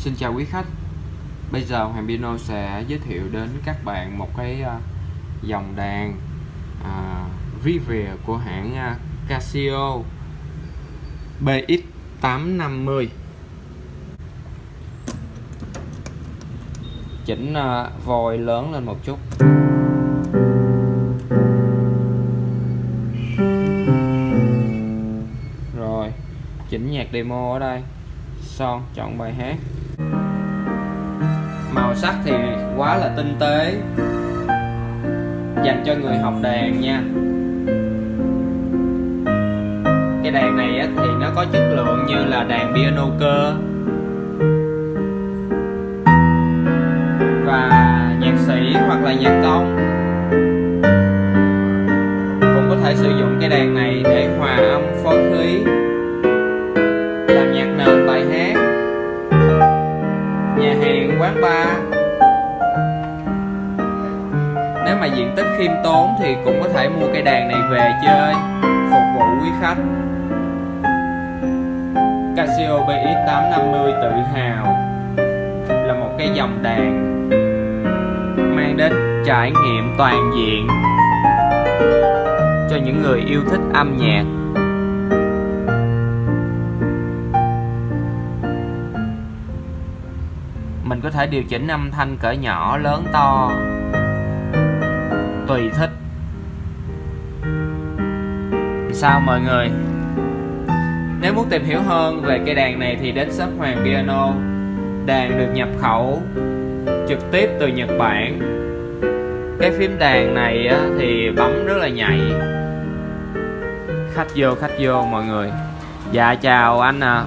Xin chào quý khách. Bây giờ Hoàng Piano sẽ giới thiệu đến các bạn một cái à, dòng đàn à, Revere của hãng à, Casio BX850 Chỉnh à, vòi lớn lên một chút. Rồi Chỉnh nhạc demo ở đây. Son chọn bài hát màu sắc thì quá là tinh tế, dành cho người học đàn nha. Cái đàn này thì nó có chất lượng như là đàn piano cơ. Và nhạc sĩ hoặc là nhạc công cũng có thể sử dụng cái đàn này để hòa âm quán bar nếu mà diện tích khiêm tốn thì cũng có thể mua cây đàn này về chơi, phục vụ quý khách. Casio BX850 tự hào là một cái dòng đàn mang đến trải nghiệm toàn diện cho những người yêu thích âm nhạc. Mình có thể điều chỉnh âm thanh cỡ nhỏ, lớn, to. Tùy thích. Sao mọi người? Nếu muốn tìm hiểu hơn về cây đàn này thì đến shop Hoàng Piano. Đàn được nhập khẩu trực tiếp từ Nhật Bản. Cái phím đàn này thì bấm rất là nhạy. Khách vô khách vô mọi người. Dạ chào anh à